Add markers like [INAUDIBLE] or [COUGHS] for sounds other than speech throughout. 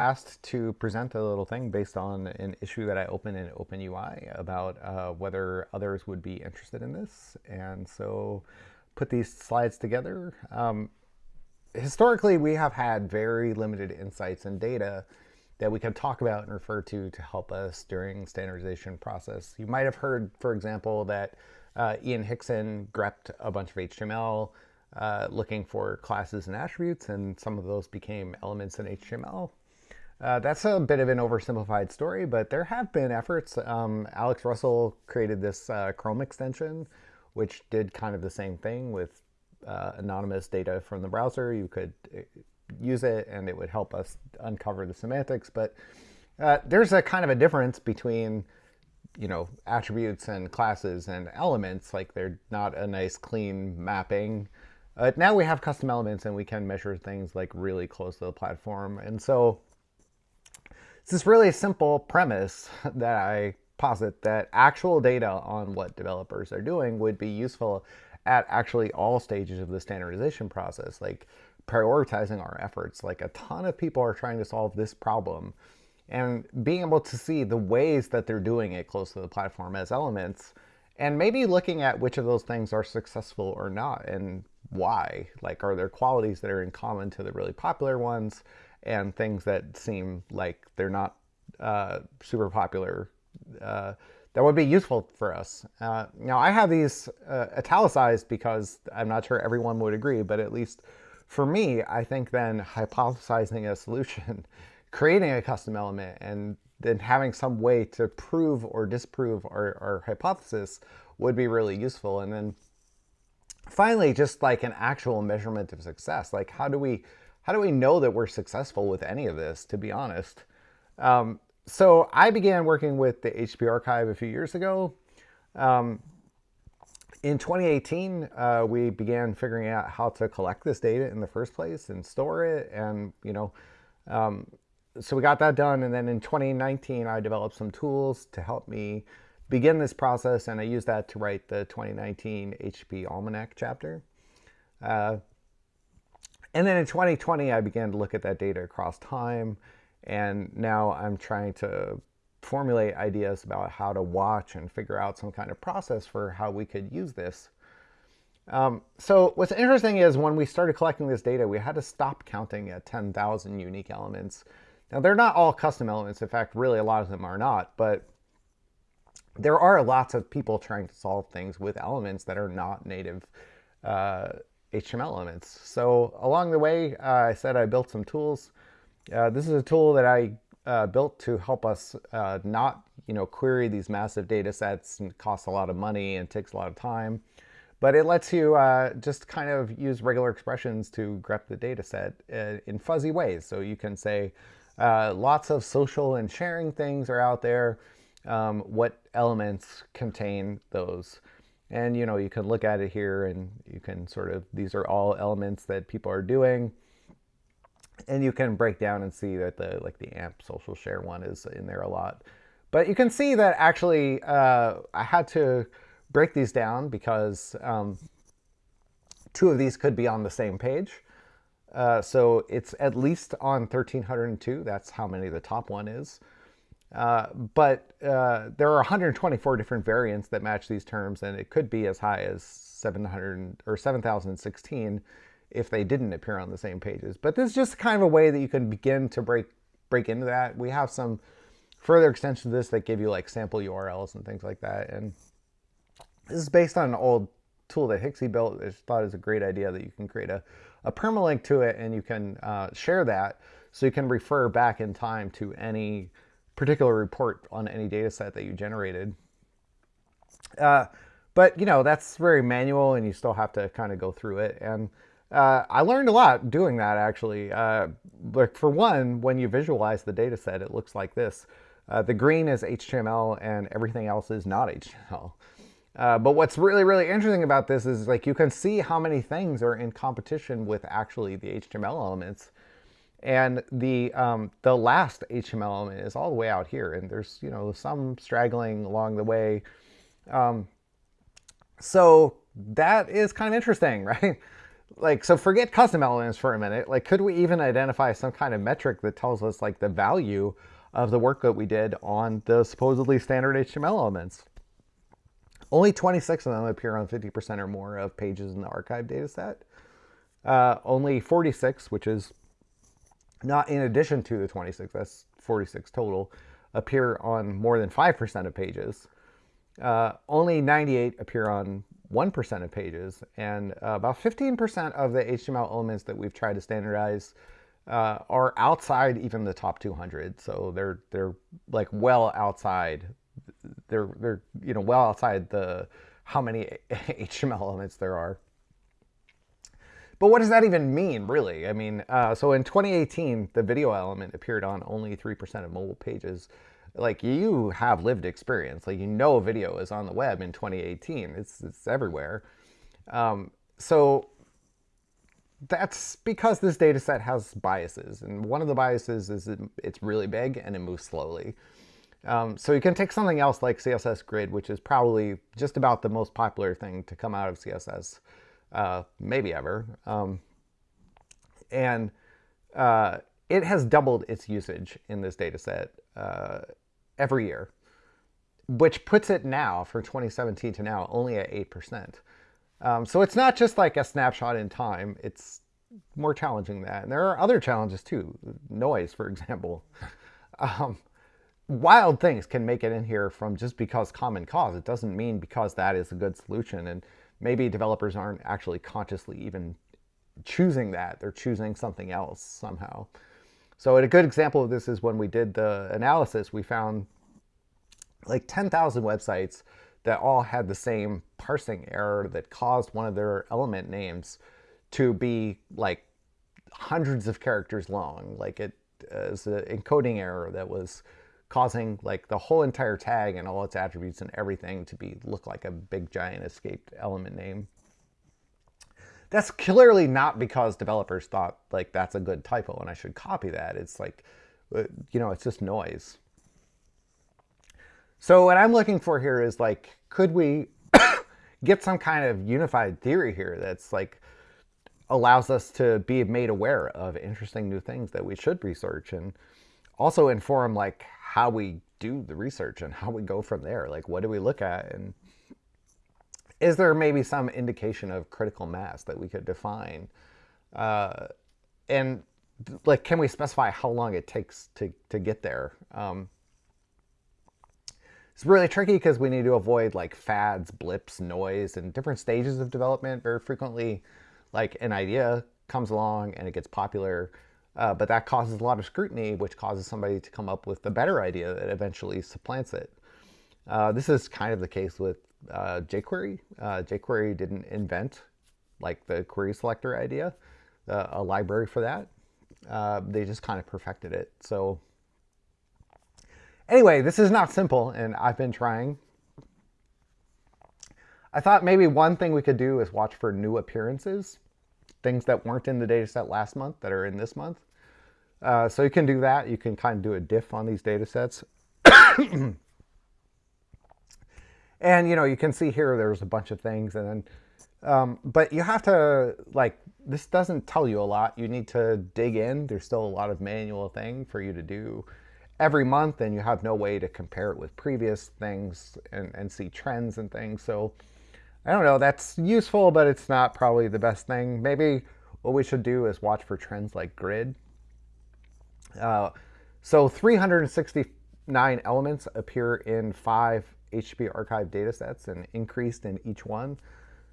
asked to present a little thing based on an issue that I opened in OpenUI about uh, whether others would be interested in this. And so put these slides together. Um, historically, we have had very limited insights and data that we can talk about and refer to to help us during standardization process. You might have heard, for example, that uh, Ian Hickson grepped a bunch of HTML uh, looking for classes and attributes, and some of those became elements in HTML. Uh, that's a bit of an oversimplified story, but there have been efforts. Um, Alex Russell created this uh, Chrome extension, which did kind of the same thing with uh, anonymous data from the browser. You could uh, use it and it would help us uncover the semantics. But uh, there's a kind of a difference between you know, attributes and classes and elements, like they're not a nice clean mapping. Now we have custom elements and we can measure things like really close to the platform. And so it's this really simple premise [LAUGHS] that I posit that actual data on what developers are doing would be useful at actually all stages of the standardization process, like prioritizing our efforts. Like a ton of people are trying to solve this problem and being able to see the ways that they're doing it close to the platform as elements and maybe looking at which of those things are successful or not and why. Like, are there qualities that are in common to the really popular ones? and things that seem like they're not uh, super popular uh, that would be useful for us. Uh, now, I have these uh, italicized because I'm not sure everyone would agree, but at least for me, I think then hypothesizing a solution, [LAUGHS] creating a custom element, and then having some way to prove or disprove our, our hypothesis would be really useful. And then finally, just like an actual measurement of success, like how do we how do we know that we're successful with any of this, to be honest? Um, so I began working with the HTTP archive a few years ago. Um, in 2018, uh, we began figuring out how to collect this data in the first place and store it. And, you know, um, so we got that done. And then in 2019, I developed some tools to help me begin this process. And I used that to write the 2019 HP Almanac chapter. Uh, and then in 2020, I began to look at that data across time. And now I'm trying to formulate ideas about how to watch and figure out some kind of process for how we could use this. Um, so what's interesting is when we started collecting this data, we had to stop counting at 10,000 unique elements. Now, they're not all custom elements. In fact, really a lot of them are not. But there are lots of people trying to solve things with elements that are not native uh, HTML elements. So along the way, uh, I said I built some tools. Uh, this is a tool that I uh, built to help us uh, not you know, query these massive data sets and costs a lot of money and takes a lot of time. But it lets you uh, just kind of use regular expressions to grep the data set in fuzzy ways. So you can say lots of social and sharing things are out there. Um, what elements contain those? And you know, you can look at it here and you can sort of, these are all elements that people are doing. And you can break down and see that the like the AMP social share one is in there a lot. But you can see that actually uh, I had to break these down because um, two of these could be on the same page. Uh, so it's at least on 1302. That's how many the top one is. Uh, but uh, there are 124 different variants that match these terms, and it could be as high as 700 or 7,016 if they didn't appear on the same pages. But this is just kind of a way that you can begin to break break into that. We have some further extensions of this that give you like sample URLs and things like that. And this is based on an old tool that Hixie built. I thought it was a great idea that you can create a, a permalink to it and you can uh, share that so you can refer back in time to any particular report on any data set that you generated. Uh, but, you know, that's very manual and you still have to kind of go through it. And uh, I learned a lot doing that, actually. Uh, like for one, when you visualize the data set, it looks like this. Uh, the green is HTML and everything else is not HTML. Uh, but what's really, really interesting about this is like you can see how many things are in competition with actually the HTML elements. And the, um, the last HTML element is all the way out here. And there's, you know, some straggling along the way. Um, so that is kind of interesting, [LAUGHS] right? like so forget custom elements for a minute like could we even identify some kind of metric that tells us like the value of the work that we did on the supposedly standard html elements only 26 of them appear on 50% or more of pages in the archive data set uh, only 46 which is not in addition to the 26 that's 46 total appear on more than 5% of pages uh, only 98 appear on 1% of pages, and uh, about 15% of the HTML elements that we've tried to standardize uh, are outside even the top 200. So they're they're like well outside. They're they're you know well outside the how many [LAUGHS] HTML elements there are. But what does that even mean, really? I mean, uh, so in 2018, the video element appeared on only 3% of mobile pages. Like you have lived experience. Like you know video is on the web in 2018 it's it's everywhere. Um, so that's because this data set has biases and one of the biases is it, it's really big and it moves slowly. Um, so you can take something else like css grid which is probably just about the most popular thing to come out of css uh, maybe ever um, and uh, it has doubled its usage in this data set uh, every year, which puts it now, for 2017 to now, only at 8%. Um, so it's not just like a snapshot in time, it's more challenging than that. And there are other challenges too, noise, for example. [LAUGHS] Um, wild things can make it in here from just because common cause. It doesn't mean because that is a good solution. And maybe developers aren't actually consciously even choosing that. They're choosing something else somehow. So a good example of this is when we did the analysis, we found like 10,000 websites that all had the same parsing error that caused one of their element names to be like hundreds of characters long. Like it uh, is an encoding error that was causing like the whole entire tag and all its attributes and everything to be look like a big giant escaped element name. That's clearly not because developers thought like that's a good typo and I should copy that. It's like, uh, you know, it's just noise. So what I'm looking for here is like, could we [COUGHS] get some kind of unified theory here that's like allows us to be made aware of interesting new things that we should research and also inform like how we do the research and how we go from there. Like, what do we look at and is there maybe some indication of critical mass that we could define? Uh, and like, can we specify how long it takes to, to get there? Um, it's really tricky because we need to avoid like fads, blips, noise, and different stages of development. Very frequently, like an idea comes along and it gets popular, uh, but that causes a lot of scrutiny, which causes somebody to come up with a better idea that eventually supplants it. Uh, this is kind of the case with uh, jQuery. Uh, jQuery didn't invent like the query selector idea, uh, a library for that. Uh, they just kind of perfected it. So anyway, this is not simple and I've been trying. I thought maybe one thing we could do is watch for new appearances, things that weren't in the dataset last month that are in this month. Uh, so you can do that. You can kind of do a diff on these data sets. [COUGHS] And you know, you can see here there's a bunch of things and then um, but you have to like this doesn't tell you a lot. You need to dig in. There's still a lot of manual thing for you to do every month and you have no way to compare it with previous things and, and see trends and things. So I don't know, that's useful, but it's not probably the best thing. Maybe what we should do is watch for trends like grid. Uh, so 369 elements appear in five HTTP archive data sets and increased in each one.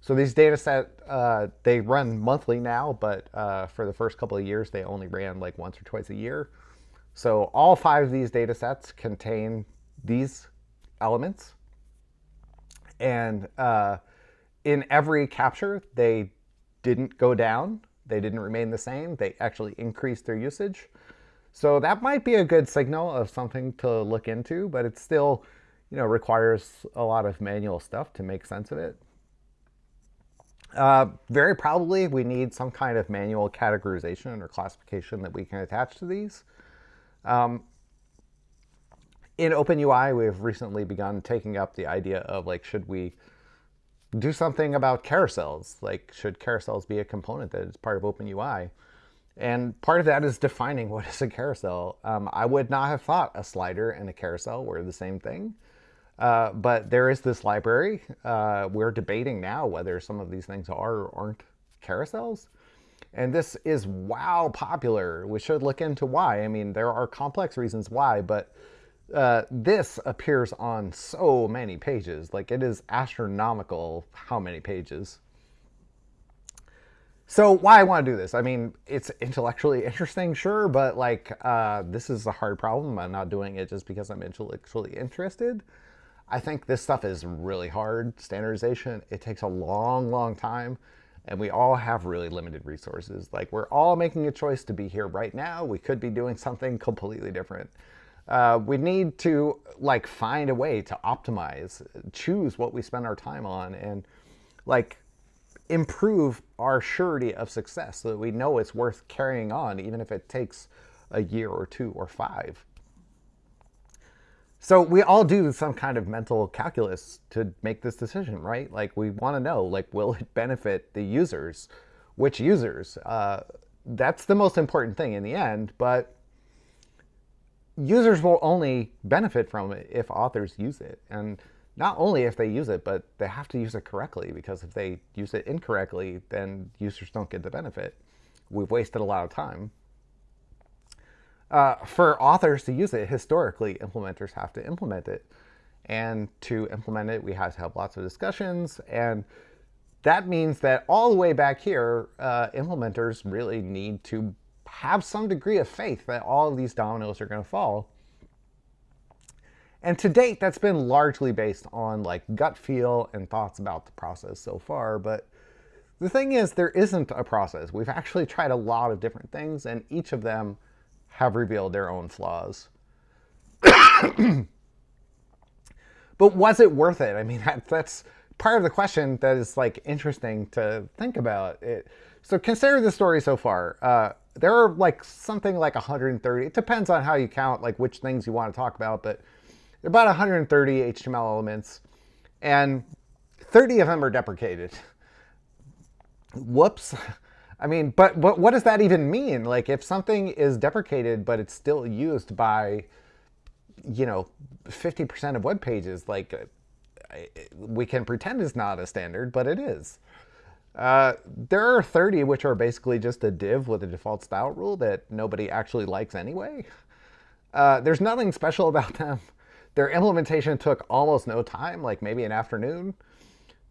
So these data set, uh, they run monthly now, but uh, for the first couple of years, they only ran like once or twice a year. So all five of these data sets contain these elements. And uh, in every capture, they didn't go down. They didn't remain the same. They actually increased their usage. So that might be a good signal of something to look into, but it still you know, requires a lot of manual stuff to make sense of it. Uh, very probably we need some kind of manual categorization or classification that we can attach to these. Um, in OpenUI, we've recently begun taking up the idea of like, should we do something about carousels. Like, should carousels be a component that is part of OpenUI? And part of that is defining [LAUGHS] what is a carousel. Um, I would not have thought a slider and a carousel were the same thing. Uh, but there is this library. Uh, we're debating now whether some of these things are or aren't carousels. And this is wow popular. We should look into why. I mean, there are complex reasons why, but uh, this appears on so many pages. Like it is astronomical how many pages. So why I want to do this? I mean, it's intellectually interesting, sure, but like uh, this is a hard problem. I'm not doing it just because I'm intellectually interested. I think this stuff is really hard. Standardization, it takes a long, long time and we all have really limited resources. Like we're all making a choice to be here right now. We could be doing something completely different. Uh, we need to like find a way to optimize, choose what we spend our time on and like improve our surety of success so that we know it's worth carrying on even if it takes a year or two or five. So we all do some kind of mental calculus to make this decision, right? Like we want to know, like, will it benefit the users? Which users? Uh, that's the most important thing in the end, but users will only benefit from it if authors use it. And not only if they use it, but they have to use it correctly because if they use it incorrectly, then users don't get the benefit. We've wasted a lot of time. Uh, for authors to use it, historically, implementers have to implement it. And to implement it, we have to have lots of discussions. And that means that all the way back here, uh, implementers really need to have some degree of faith that all of these dominoes are going to fall. And to date, that's been largely based on like gut feel and thoughts about the process so far. But the thing is, there isn't a process. We've actually tried a lot of different things, and each of them have revealed their own flaws. [COUGHS] but was it worth it? I mean, [LAUGHS] that, that's part of the question that is like interesting to think about. It, so consider the story so far. Uh, there are like something like 130. It depends on how you count, like which things you want to talk about, but about 130 HTML elements, and 30 of them are deprecated. Whoops. I mean, but, but what does that even mean? Like if something is deprecated, but it's still used by, you know, 50% of web pages, like we can pretend it's not a standard, but it is. Uh, there are 30 which are basically just a div with a default style rule that nobody actually likes anyway. Uh, there's nothing special about them. Their implementation took almost no time, like maybe an afternoon.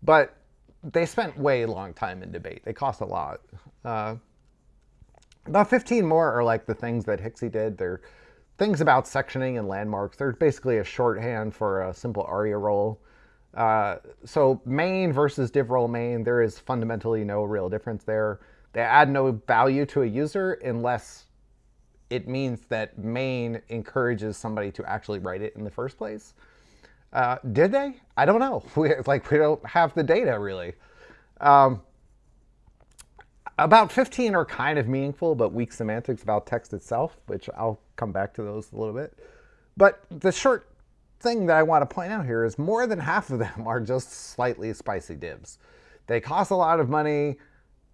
But they spent way long time in debate. They cost a lot. Uh, about 15 more are like the things that Hixie did. They're things about sectioning and landmarks. They're basically a shorthand for a simple ARIA role. Uh, so main versus div role main, there is fundamentally no real difference there. They add no value to a user unless it means that main encourages somebody to actually write it in the first place. Uh, did they? I don't know. [LAUGHS] We, like we don't have the data really. Um, about 15 are kind of meaningful, but weak semantics about text itself, which I'll come back to those a little bit. But the short thing that I want to point out here is more than half of them [LAUGHS] are just slightly spicy divs. They cost a lot of money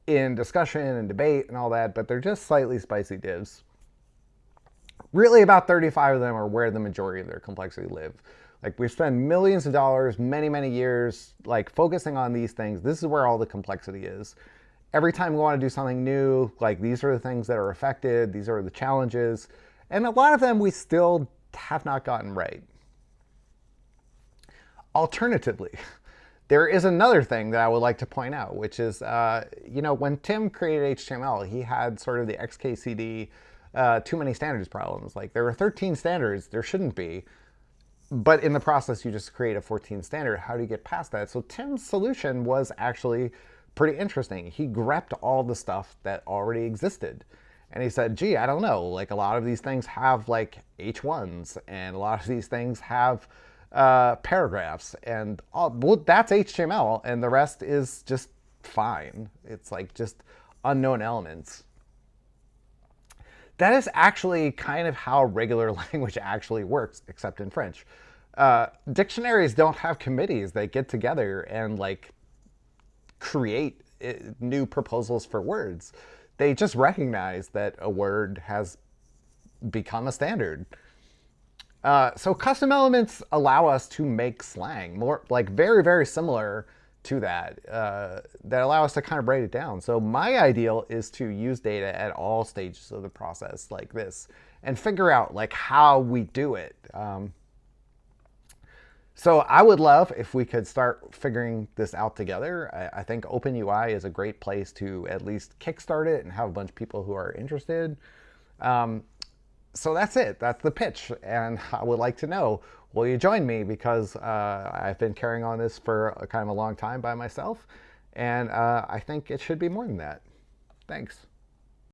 in discussion and debate and all that, but they're just slightly spicy divs. Really about 35 of them are where the majority of their complexity live. Like we spend millions of dollars, many, many years, like focusing on these things. This is where all the complexity is. Every time we want to do something new, like these are the things that are affected, these are the challenges, and a lot of them we still have not gotten right. Alternatively, [LAUGHS] there is another thing that I would like to point out, which is, uh, you know, when Tim created HTML, he had sort of the XKCD uh, too many standards problems. Like there are 13 standards, there shouldn't be but in the process, you just create a 14 standard. How do you get past that? So Tim's solution was actually pretty interesting. He grepped all the stuff that already existed. And he said, gee, I don't know, like a lot of these things have like H1s and a lot of these things have uh, paragraphs and all, well, that's HTML and the rest is just fine. It's like just unknown elements that is actually kind of how regular [LAUGHS] language actually works, except in French. Uh, dictionaries don't have committees. that get together and like create uh, new proposals for words. They just recognize that a word has become a standard. Uh, so custom elements allow us to make slang more like very, very similar to that, uh, that allow us to kind of break it down. So my ideal is to use data at all stages of the process like this and figure out like how we do it. Um, so I would love if we could start figuring this out together. I, I, think OpenUI is a great place to at least kickstart it and have a bunch of people who are interested. Um, so that's it. That's the pitch. And I would like to know, will you join me? Because uh, I've been carrying on this for a kind of a long time by myself. And uh, I think it should be more than that. Thanks.